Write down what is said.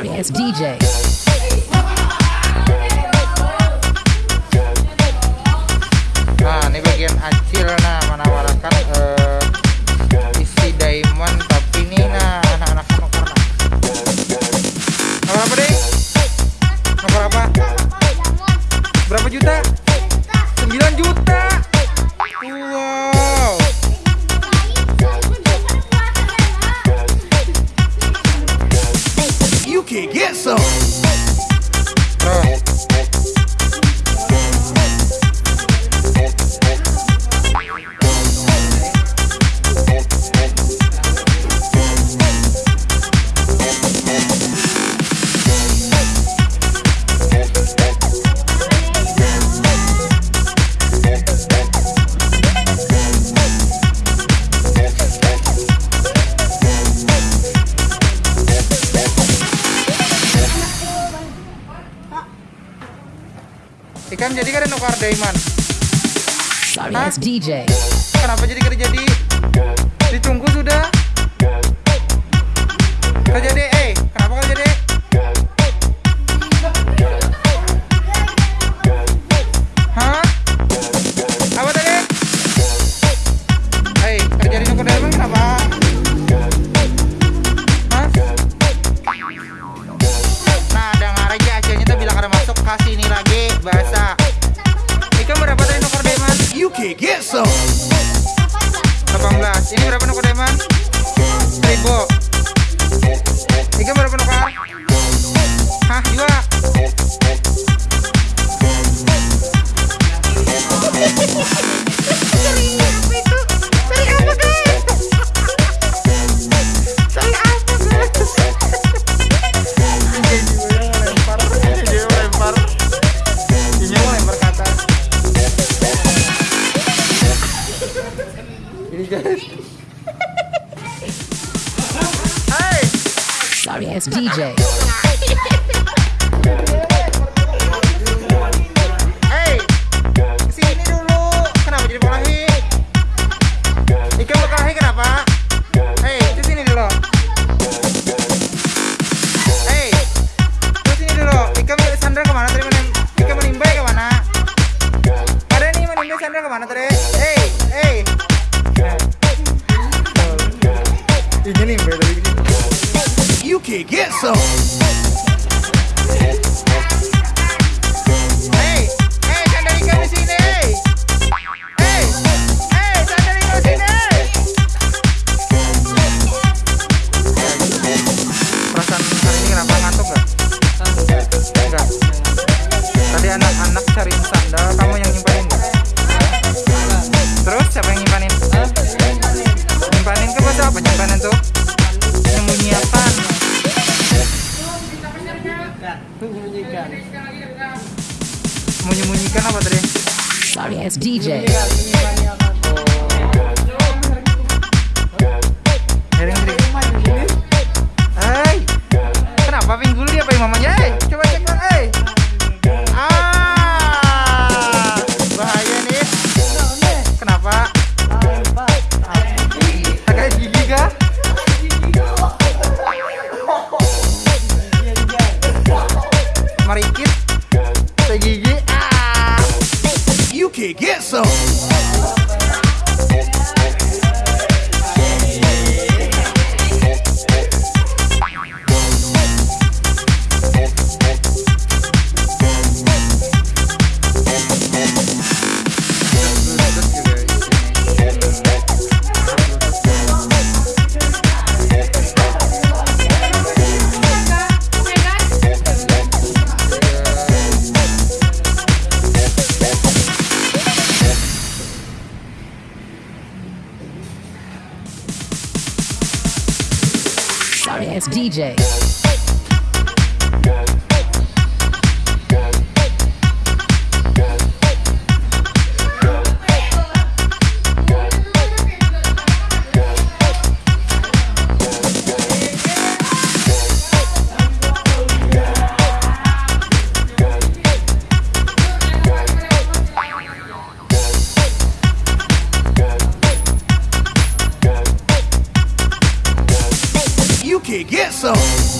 Sorry ass DJ. Nah, ini bagian acil nah Ikan jadi kan nukar diamond. Sorry ass DJ. Kenapa jadi kerja jadi? Ditunggu sudah. Ini berapa nuker diamond? 1000 Sorry ass DJ. Sini dulu. Kenapa jadi berkelahi? Ikan berkelahi kenapa? Hei, ke sini dulu. Hei, ke sini dulu. Ikan Sandra ke mana tadi? Menim- Ikan menimbai ke mana? Ada nih menimbai Sandra ke mana tadi? Hei, hei. Ini nimbai tadi. you can get some. Hey, hey, Chandelica, Menyembunyikan apa tadi? Sorry ass DJ. Miring Sorry ass DJ. Get some.